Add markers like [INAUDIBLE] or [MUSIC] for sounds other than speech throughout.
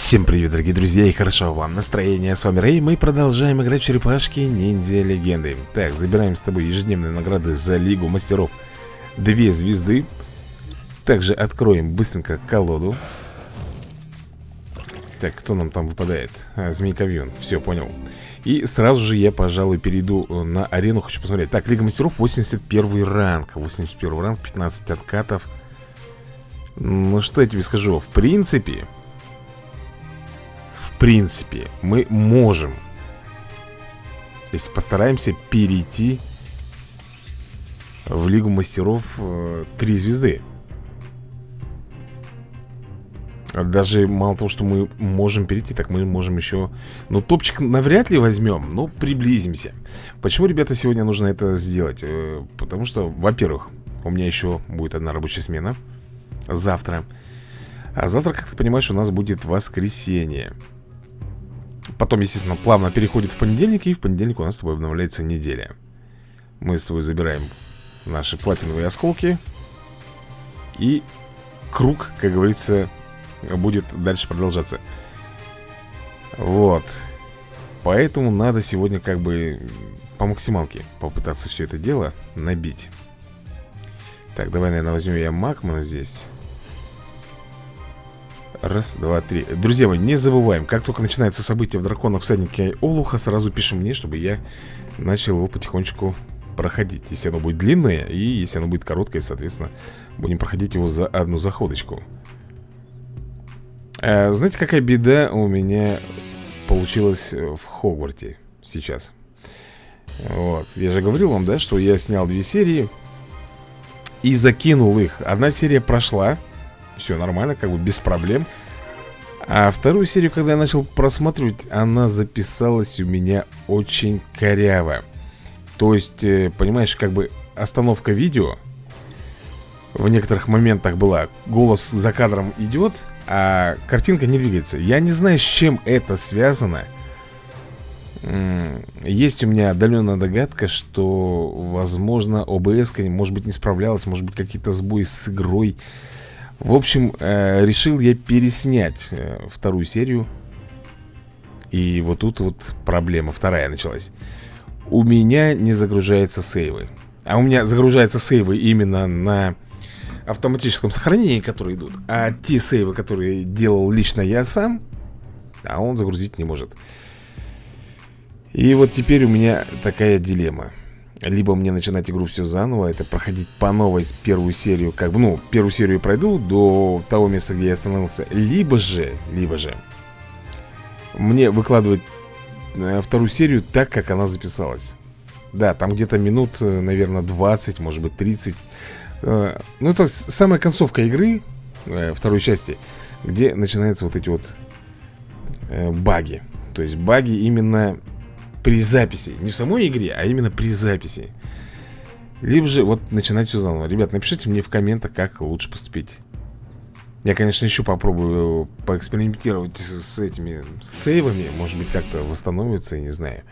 Всем привет, дорогие друзья, и хорошо вам настроение. С вами Рэй, мы продолжаем играть в черепашки ниндзя легенды. Так, забираем с тобой ежедневные награды за Лигу Мастеров. Две звезды. Также откроем быстренько колоду. Так, кто нам там выпадает? А, Змейковьон, все, понял. И сразу же я, пожалуй, перейду на арену, хочу посмотреть. Так, Лига Мастеров, 81 ранг. 81 ранг, 15 откатов. Ну, что я тебе скажу, в принципе принципе, мы можем Если постараемся перейти В Лигу Мастеров э, Три звезды даже мало того, что мы можем перейти, так мы можем еще... Ну, топчик навряд ли возьмем, но приблизимся. Почему, ребята, сегодня нужно это сделать? Э, потому что, во-первых, у меня еще будет одна рабочая смена. Завтра. А завтра, как ты понимаешь, у нас будет воскресенье. Потом, естественно, плавно переходит в понедельник И в понедельник у нас с тобой обновляется неделя. Мы с тобой забираем наши платиновые осколки И круг, как говорится, будет дальше продолжаться. Вот. Поэтому надо сегодня как бы по максималке попытаться все это дело набить. Так, давай, наверное, возьмем я Макмана здесь Раз, два, три. Друзья мои, не забываем Как только начинается событие в драконах всаднике Олуха Сразу пишем мне, чтобы я начал его потихонечку проходить. Если оно будет длинное И если оно будет короткое, соответственно Будем проходить его за одну заходочку. А, Знаете, какая беда у меня получилась в Хогварте сейчас? Вот, я же говорил вам, да, что я снял две серии И закинул их. Одна серия прошла все нормально, как бы без проблем. А вторую серию, когда я начал просматривать Она записалась у меня очень коряво. То есть, э, понимаешь, как бы остановка видео В некоторых моментах была Голос за кадром идет, а картинка не двигается. Я не знаю, с чем это связано. Есть у меня отдаленная догадка, что, возможно, ОБС, может быть, не справлялась, может быть, какие-то сбои с игрой. В общем, э, решил я переснять э, вторую серию. И вот тут вот проблема вторая началась. У меня не загружаются сейвы. А у меня загружаются сейвы именно на автоматическом сохранении, которые идут. А те сейвы, которые делал лично я сам А он загрузить не может. И вот теперь у меня такая дилемма либо мне начинать игру все заново Это проходить по новой первую серию Как бы, ну, первую серию пройду До того места, где я остановился Либо же, либо же Мне выкладывать э, Вторую серию так, как она записалась. Да, там где-то минут, э, наверное, 20 Может быть 30 э, Ну, это самая концовка игры Второй части Где начинаются вот эти вот Баги. То есть баги именно при записи. Не в самой игре, а именно при записи. Либо же вот начинать все заново. Ребят, напишите мне в комментах, как лучше поступить. Я, конечно, еще попробую поэкспериментировать с этими сейвами. Может быть, как-то восстановится, я не знаю.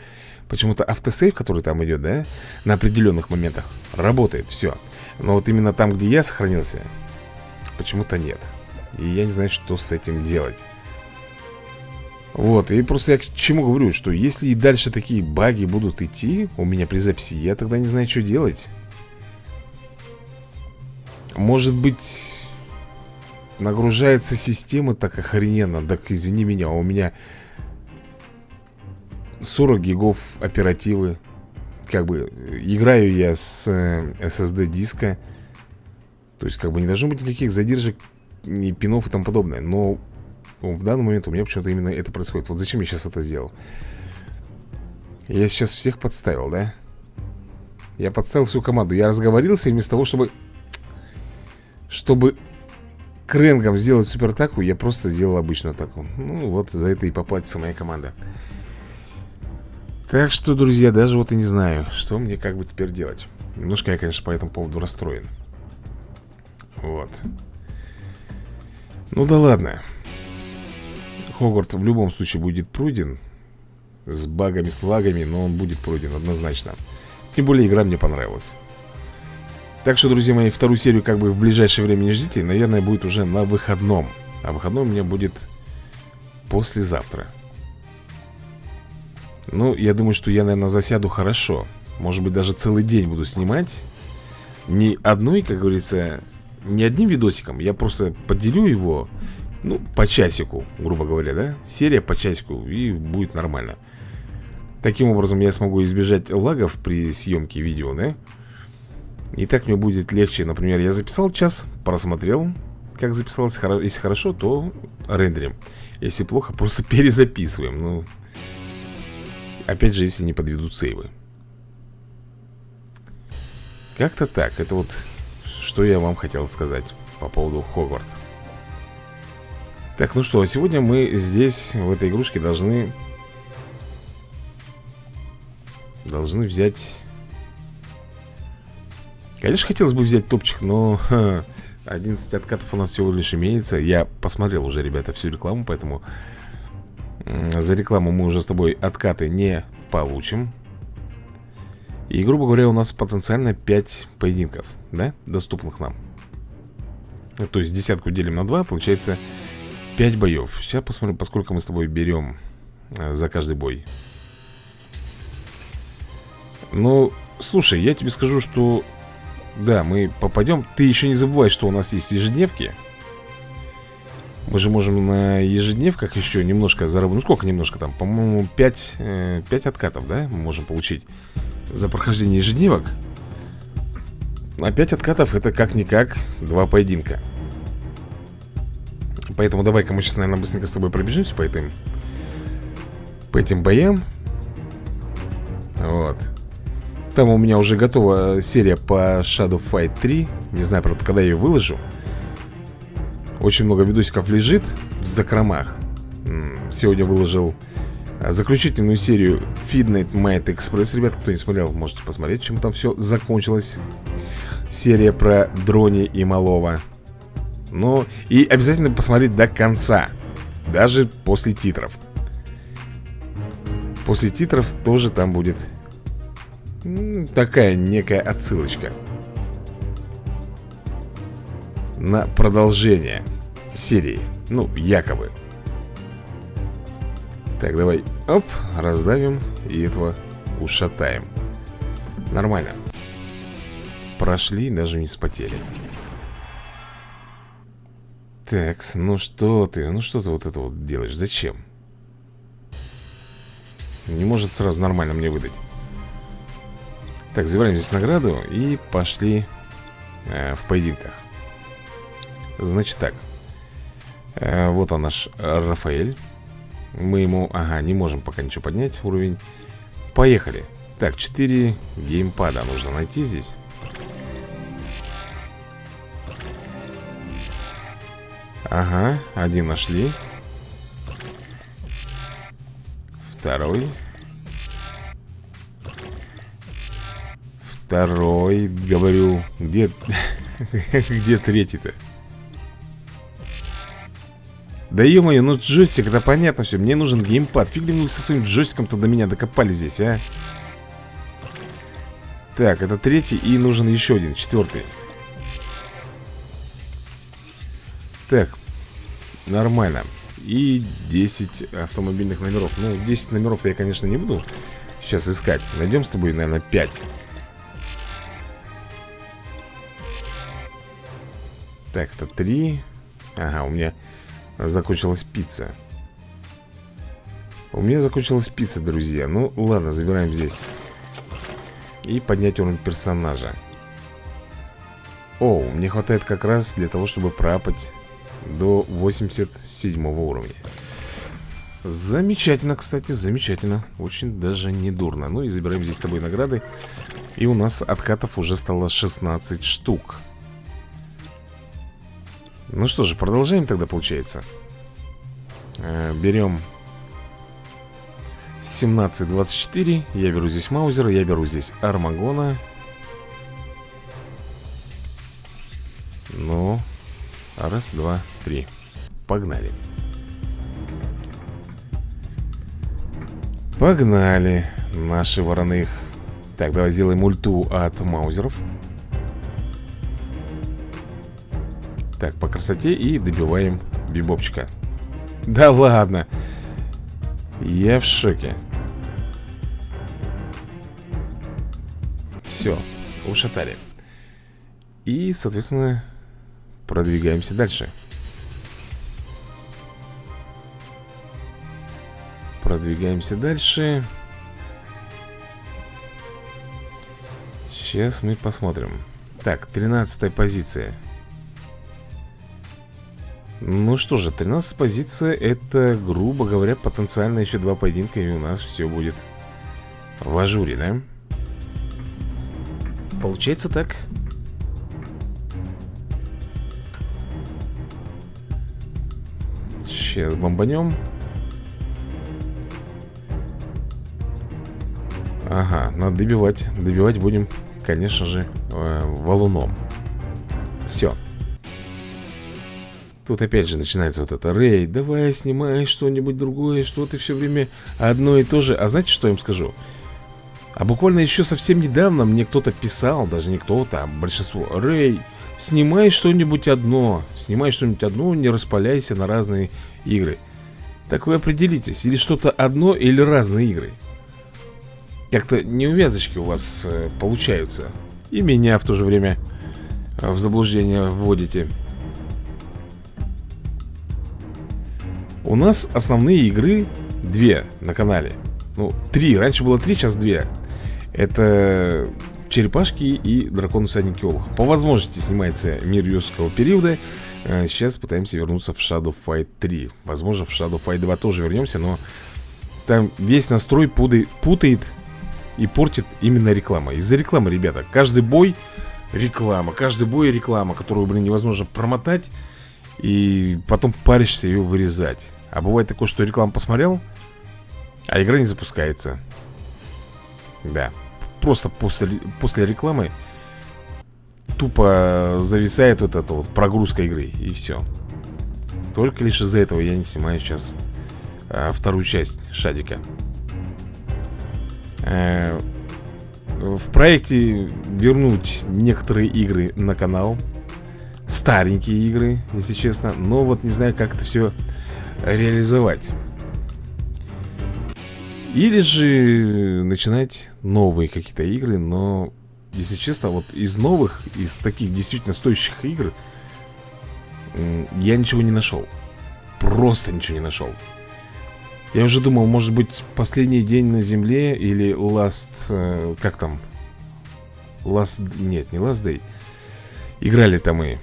Почему-то автосейв, который там идет, да На определенных моментах работает, все Но вот именно там, где я сохранился Почему-то нет. И я не знаю, что с этим делать вот, и просто я к чему говорю, что если и дальше такие баги будут идти у меня при записи, я тогда не знаю, что делать. Может быть, нагружается система так охрененно. Так извини меня, у меня 40 гигов оперативы. Как бы, играю я с SSD э, диска. То есть, как бы, не должно быть никаких задержек, ни пинов и тому подобное. Но в данный момент у меня почему-то именно это происходит. Вот зачем я сейчас это сделал? Я сейчас всех подставил, да? Я подставил всю команду. Я разговорился и вместо того, чтобы Чтобы Крэнгом сделать супер атаку Я просто сделал обычную атаку. Ну вот за это и поплатится моя команда. Так что, друзья, даже вот и не знаю Что мне как бы теперь делать. Немножко я, конечно, по этому поводу расстроен. Вот. Ну да ладно Хогвартс в любом случае будет пройден С багами, с лагами, но он будет пройден однозначно. Тем более игра мне понравилась. Так что, друзья мои, вторую серию как бы в ближайшее время не ждите. Наверное, будет уже на выходном. А выходной у меня будет послезавтра. Ну, я думаю, что я, наверное, засяду хорошо. Может быть, даже целый день буду снимать. Не одной, как говорится, не одним видосиком. Я просто поделю его, ну, по часику, грубо говоря, да? Серия по часику, и будет нормально. Таким образом я смогу избежать лагов при съемке видео, да? И так мне будет легче. Например, я записал час, просмотрел Как записалось, если хорошо, то рендерим. Если плохо, просто [LAUGHS] перезаписываем. Ну, опять же, если не подведут сейвы. Как-то так, это вот Что я вам хотел сказать По поводу Хогвартс Так, ну что, сегодня мы здесь, в этой игрушке, должны Должны взять Конечно, хотелось бы взять топчик, но ха, 11 откатов у нас всего лишь имеется. Я посмотрел уже, ребята, всю рекламу, поэтому За рекламу мы уже с тобой откаты не получим. И, грубо говоря, у нас потенциально 5 поединков, да, доступных нам. То есть десятку делим на 2, получается 5 боев. Сейчас посмотрим, поскольку мы с тобой берем э, за каждый бой. Ну, слушай, я тебе скажу, что да, мы попадем. Ты еще не забывай, что у нас есть ежедневки. Мы же можем на ежедневках еще немножко заработать. Ну сколько немножко там? По-моему 5, э, 5 откатов, да? Мы можем получить За прохождение ежедневок. А 5 откатов это как-никак Два поединка Поэтому давай-ка мы сейчас, наверное, быстренько с тобой пробежимся по этим По этим боям. Вот. Там у меня уже готова серия по Shadow Fight 3 Не знаю, правда, когда я ее выложу. Очень много видосиков лежит в закромах. Сегодня выложил а, заключительную серию Feednight Might Express. Ребят, кто не смотрел, можете посмотреть, чем там все закончилось. Серия про Дрони и Малова Ну, и обязательно посмотреть до конца Даже после титров. После титров тоже там будет Такая некая отсылочка На продолжение серии Ну, якобы. Так, давай, оп, раздавим И этого ушатаем. Нормально. Прошли, даже не спотели Так, ну что ты, ну что ты вот это вот делаешь, зачем? Не может сразу нормально мне выдать. Так, забираем здесь награду и пошли э, в поединках. Значит так э, Вот он наш Рафаэль. Мы ему, ага, не можем пока ничего поднять уровень. Поехали. Так, 4 геймпада нужно найти здесь Ага, один нашли Второй Второй, говорю Где... [LAUGHS] Где третий-то? Да ё-моё, ну джойстик, это понятно все Мне нужен геймпад Фиг ли вы со своим джойстиком-то до меня докопали здесь, а? Так, это третий и нужен еще один, четвертый Так, нормально. И 10 автомобильных номеров. Ну, 10 номеров-то я, конечно, не буду сейчас искать. Найдем с тобой, наверное, 5 Так, это три. Ага, у меня закончилась пицца. У меня закончилась пицца, друзья. Ну, ладно, забираем здесь. И поднять уровень персонажа. О, мне хватает как раз для того, чтобы пропать До 87 уровня. Замечательно, кстати, замечательно. Очень даже не дурно Ну и забираем здесь с тобой награды. И у нас откатов уже стало 16 штук. Ну что же, продолжаем тогда, получается. Э, Берем 17-24 Я беру здесь Маузера, я беру здесь Армагона раз, два, три Погнали Погнали Наши вороных Так, давай сделаем ульту от маузеров Так, по красоте и добиваем бибопчика Да ладно. Я в шоке. Все, ушатали. И, соответственно, продвигаемся дальше. Продвигаемся дальше. Сейчас мы посмотрим. Так, 13 позиция. Ну что же, 13 позиция Это, грубо говоря, потенциально еще два поединка И у нас все будет в ажуре, да? Получается так Сейчас бомбанем. Ага, надо добивать. Добивать будем, конечно же, э, валуном. Все Тут опять же начинается вот это Рэй, давай снимай что-нибудь другое Что ты все время одно и то же А знаете, что я им скажу? А буквально еще совсем недавно мне кто-то писал Даже не кто-то, а большинство Рэй, снимай что-нибудь одно Снимай что-нибудь одно, не распаляйся на разные игры. Так вы определитесь Или что-то одно, или разные игры. Как-то неувязочки у вас э, получаются. И меня в то же время э, в заблуждение вводите. У нас основные игры две на канале. Ну, три, раньше было три, сейчас две. Это черепашки и дракон всадники Олуха По возможности снимается мир юрского периода. Э, Сейчас пытаемся вернуться в Shadow Fight 3 Возможно, в Shadow Fight 2 тоже вернемся, но Там весь настрой путает, и портит именно реклама. Из-за рекламы, ребята, каждый бой реклама Каждый бой реклама, которую, блин, невозможно промотать И потом паришься ее вырезать. А бывает такое, что рекламу посмотрел, а игра не запускается. Да. Просто после, после рекламы тупо зависает вот эта вот прогрузка игры, и все. Только лишь из-за этого я не снимаю сейчас а, вторую часть Шадика. А, в проекте вернуть некоторые игры на канал. Старенькие игры, если честно. Но вот не знаю, как это все реализовать. Или же начинать новые какие-то игры, но, если честно, вот из новых, из таких действительно стоящих игр, я ничего не нашел. Просто ничего не нашел. Я уже думал, может быть, последний день на земле или Last... Э, как там? Last... Нет, не Last Day. Играли там мы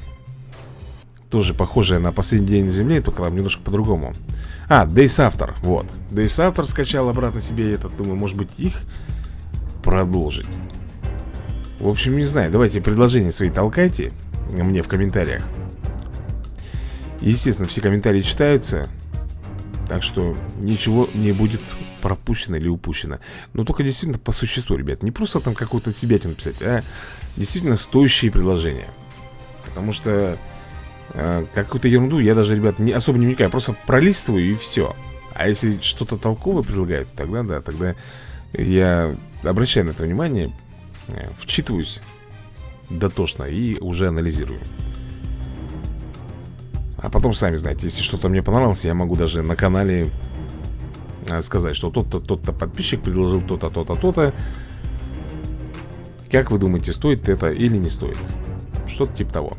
тоже похожая на последний день на земле, только там немножко по-другому. А, Days After, вот. Days After скачал обратно себе этот, думаю, может быть их продолжить. В общем, не знаю, давайте предложения свои толкайте мне в комментариях. Естественно, все комментарии читаются, так что ничего не будет пропущено или упущено. Но только действительно по существу, ребят. Не просто там какую-то себя написать, а действительно стоящие предложения. Потому что э, какую-то ерунду я даже, ребят, не, особо не вникаю. Просто пролистываю и все А если что-то толковое предлагают, тогда да, тогда я обращаю на это внимание э, Вчитываюсь дотошно и уже анализирую. А потом, сами знаете, если что-то мне понравилось Я могу даже на канале э, сказать, что тот-то, тот-то подписчик предложил то-то, то-то, то-то. Как вы думаете, стоит это или не стоит? Что-то типа того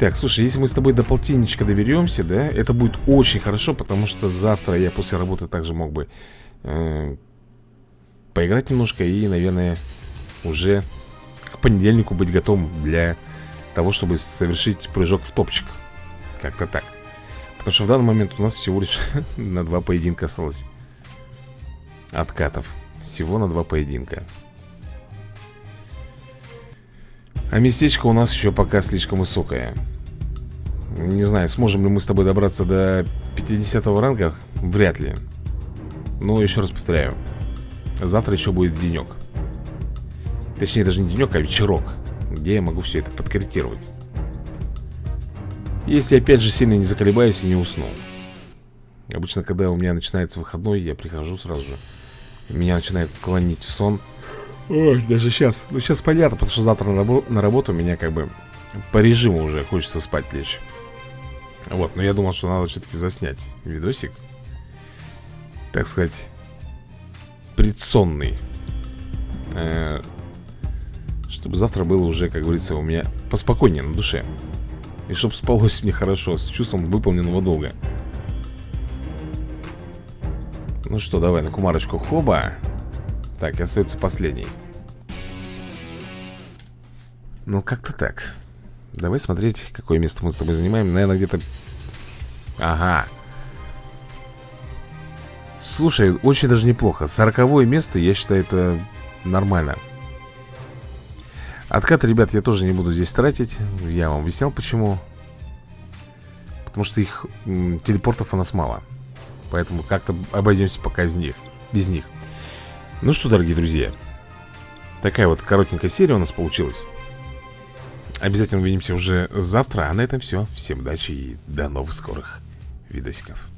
так, слушай, если мы с тобой до полтинничка доберемся, да, это будет очень хорошо, потому что завтра я после работы также мог бы э, поиграть немножко и, наверное, уже к понедельнику быть готовым для того, чтобы совершить прыжок в топчик. Как-то так. Потому что в данный момент у нас всего лишь [LAUGHS] на два поединка осталось откатов. Всего на два поединка. А местечко у нас еще пока слишком высокое Не знаю, сможем ли мы с тобой добраться до 50 ранга? Вряд ли. Но еще раз повторяю Завтра еще будет денек. Точнее даже не денек, а вечерок Где я могу все это подкорректировать. Если опять же сильно не заколебаюсь и не усну. Обычно, когда у меня начинается выходной Я прихожу сразу же. Меня начинает клонить в сон. Ой, даже сейчас. Ну, сейчас понятно, потому что завтра на, рабо на работу меня как бы по режиму уже хочется спать лечь. Вот, но я думал, что надо все-таки заснять видосик Так сказать Предсонный. Э, Чтобы завтра было уже, как говорится, у меня поспокойнее на душе. И чтобы спалось мне хорошо, с чувством выполненного долга. Ну что, давай на кумарочку. Хоба. Так, и остается последний. Ну, как-то так Давай смотреть, какое место мы с тобой занимаем. Наверное, где-то... Ага. Слушай, очень даже неплохо. Сороковое место, я считаю, это нормально. Откат, ребят, я тоже не буду здесь тратить. Я вам объяснял, почему. Потому что их телепортов у нас мало. Поэтому как-то обойдемся пока из них Без них. Ну что, дорогие друзья Такая вот коротенькая серия у нас получилась Обязательно увидимся уже завтра. А на этом все Всем удачи и до новых скорых видосиков